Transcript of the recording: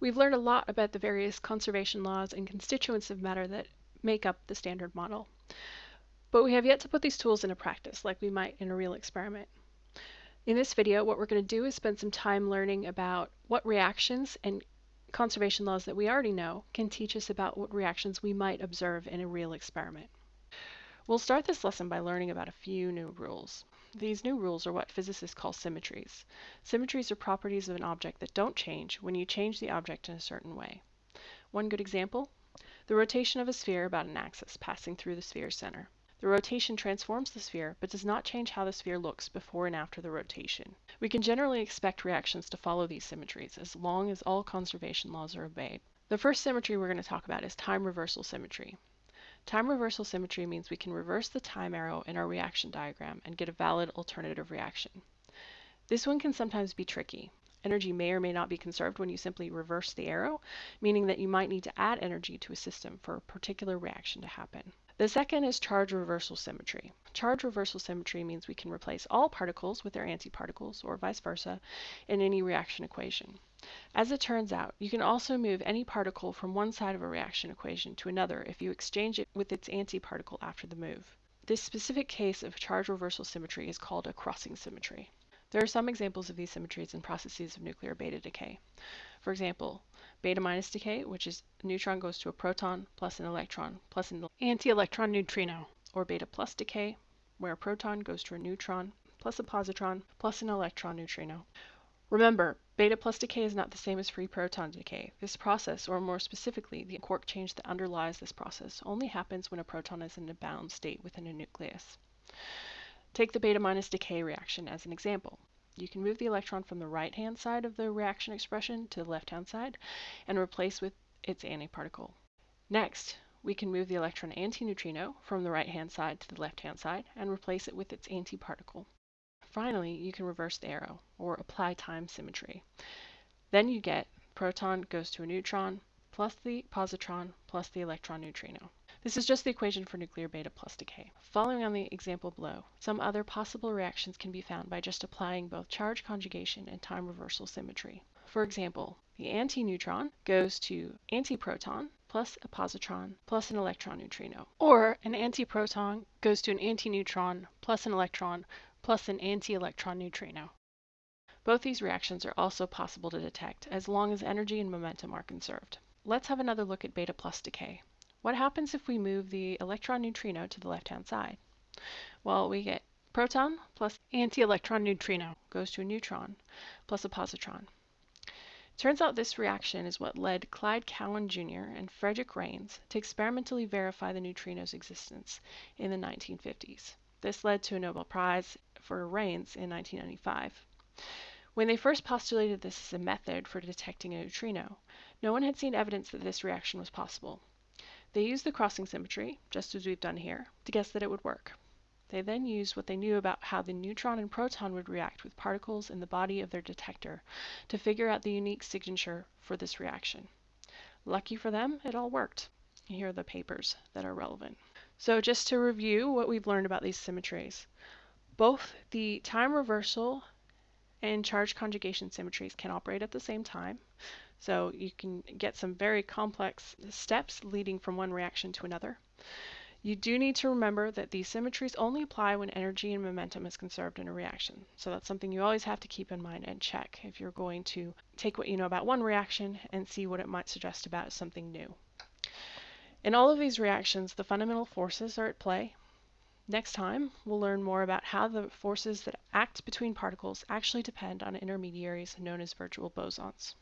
We've learned a lot about the various conservation laws and constituents of matter that make up the standard model. But we have yet to put these tools into practice like we might in a real experiment. In this video, what we're going to do is spend some time learning about what reactions and conservation laws that we already know can teach us about what reactions we might observe in a real experiment. We'll start this lesson by learning about a few new rules. These new rules are what physicists call symmetries. Symmetries are properties of an object that don't change when you change the object in a certain way. One good example, the rotation of a sphere about an axis passing through the sphere's center. The rotation transforms the sphere, but does not change how the sphere looks before and after the rotation. We can generally expect reactions to follow these symmetries as long as all conservation laws are obeyed. The first symmetry we're going to talk about is time reversal symmetry. Time reversal symmetry means we can reverse the time arrow in our reaction diagram and get a valid alternative reaction. This one can sometimes be tricky. Energy may or may not be conserved when you simply reverse the arrow, meaning that you might need to add energy to a system for a particular reaction to happen. The second is charge reversal symmetry. Charge reversal symmetry means we can replace all particles with their antiparticles, or vice versa, in any reaction equation. As it turns out, you can also move any particle from one side of a reaction equation to another if you exchange it with its antiparticle after the move. This specific case of charge reversal symmetry is called a crossing symmetry. There are some examples of these symmetries in processes of nuclear beta decay. For example, beta minus decay, which is a neutron goes to a proton plus an electron plus an anti-electron neutrino, or beta plus decay, where a proton goes to a neutron plus a positron plus an electron neutrino. Remember, beta plus decay is not the same as free proton decay. This process, or more specifically, the quark change that underlies this process, only happens when a proton is in a bound state within a nucleus. Take the beta minus decay reaction as an example. You can move the electron from the right-hand side of the reaction expression to the left-hand side and replace with its antiparticle. Next, we can move the electron antineutrino from the right-hand side to the left-hand side and replace it with its antiparticle. Finally, you can reverse the arrow, or apply time symmetry. Then you get proton goes to a neutron, plus the positron, plus the electron neutrino. This is just the equation for nuclear beta plus decay. Following on the example below, some other possible reactions can be found by just applying both charge conjugation and time reversal symmetry. For example, the antineutron goes to antiproton plus a positron plus an electron neutrino. Or an antiproton goes to an antineutron plus an electron plus an anti-electron neutrino. Both these reactions are also possible to detect as long as energy and momentum are conserved. Let's have another look at beta plus decay. What happens if we move the electron neutrino to the left-hand side? Well, we get proton plus anti-electron neutrino goes to a neutron plus a positron. Turns out this reaction is what led Clyde Cowan Jr. and Frederick Reines to experimentally verify the neutrino's existence in the 1950s. This led to a Nobel Prize for Reines in 1995. When they first postulated this as a method for detecting a neutrino, no one had seen evidence that this reaction was possible. They used the crossing symmetry, just as we've done here, to guess that it would work. They then used what they knew about how the neutron and proton would react with particles in the body of their detector to figure out the unique signature for this reaction. Lucky for them, it all worked. Here are the papers that are relevant. So just to review what we've learned about these symmetries. Both the time reversal and charge conjugation symmetries can operate at the same time. So you can get some very complex steps leading from one reaction to another. You do need to remember that these symmetries only apply when energy and momentum is conserved in a reaction. So that's something you always have to keep in mind and check if you're going to take what you know about one reaction and see what it might suggest about something new. In all of these reactions, the fundamental forces are at play, Next time, we'll learn more about how the forces that act between particles actually depend on intermediaries known as virtual bosons.